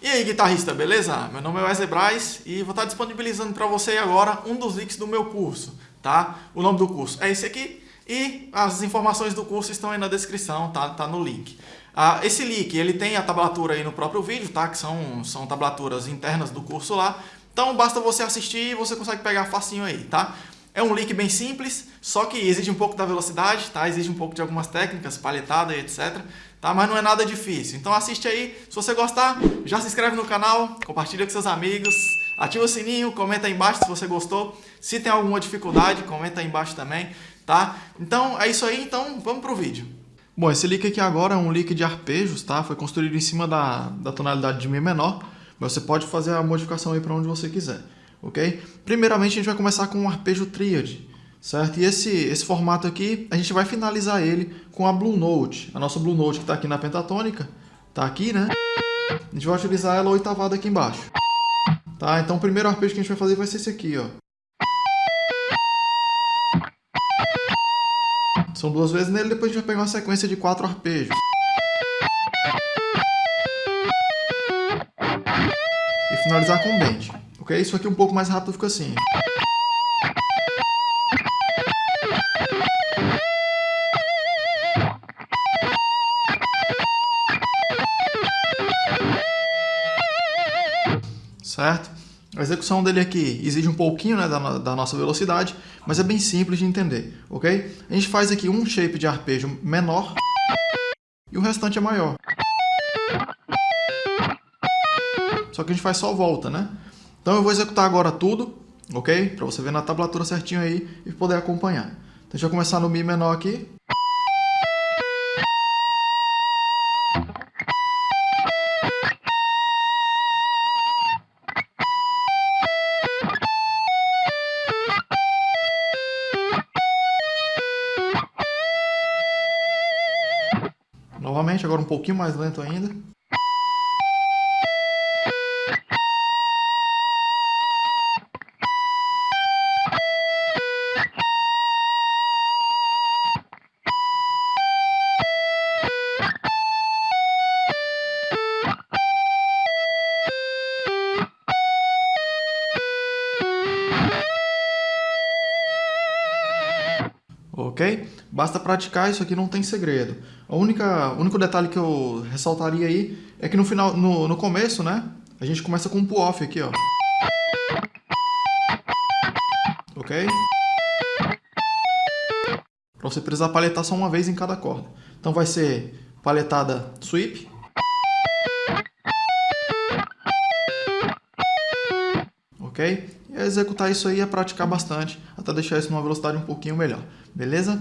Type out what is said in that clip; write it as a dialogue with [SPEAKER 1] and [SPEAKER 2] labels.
[SPEAKER 1] E aí, guitarrista, beleza? Meu nome é Wesley Braz e vou estar disponibilizando para você agora um dos links do meu curso, tá? O nome do curso é esse aqui e as informações do curso estão aí na descrição, tá? Tá no link. Ah, esse link, ele tem a tablatura aí no próprio vídeo, tá? Que são, são tablaturas internas do curso lá. Então basta você assistir e você consegue pegar facinho aí, tá? É um link bem simples, só que exige um pouco da velocidade, tá? Exige um pouco de algumas técnicas, palhetada e etc. Tá? Mas não é nada difícil. Então assiste aí. Se você gostar, já se inscreve no canal, compartilha com seus amigos, ativa o sininho, comenta aí embaixo se você gostou. Se tem alguma dificuldade, comenta aí embaixo também, tá? Então é isso aí, então vamos pro vídeo. Bom, esse lick aqui agora é um lick de arpejos, tá? Foi construído em cima da, da tonalidade de Mi menor, mas você pode fazer a modificação aí para onde você quiser ok? Primeiramente, a gente vai começar com um arpejo tríade, certo? E esse, esse formato aqui, a gente vai finalizar ele com a Blue Note. A nossa Blue Note que está aqui na pentatônica, está aqui, né? A gente vai utilizar ela oitavada aqui embaixo. Tá? Então o primeiro arpejo que a gente vai fazer vai ser esse aqui, ó. São duas vezes nele, depois a gente vai pegar uma sequência de quatro arpejos. E finalizar com bend ok? Isso aqui um pouco mais rápido fica assim. Certo? A execução dele aqui exige um pouquinho né, da, da, nossa velocidade, mas é bem simples de entender, ok? A gente faz aqui um shape de arpejo menor e o restante é maior. Só que a gente faz só volta, né? Então eu vou executar agora tudo, ok? Para você ver na tablatura certinho aí e poder acompanhar. Então, deixa eu começar no Mi menor aqui. Novamente, agora um pouquinho mais lento ainda. Ok? Basta praticar, isso aqui não tem segredo. A única, o único detalhe que eu ressaltaria aí é que no final, no, no começo, né, a gente começa com um pull-off aqui, ó. Ok? Pra você precisar paletar só uma vez em cada corda. Então vai ser paletada sweep. Ok? Executar isso aí é praticar bastante, até deixar isso numa velocidade um pouquinho melhor. Beleza?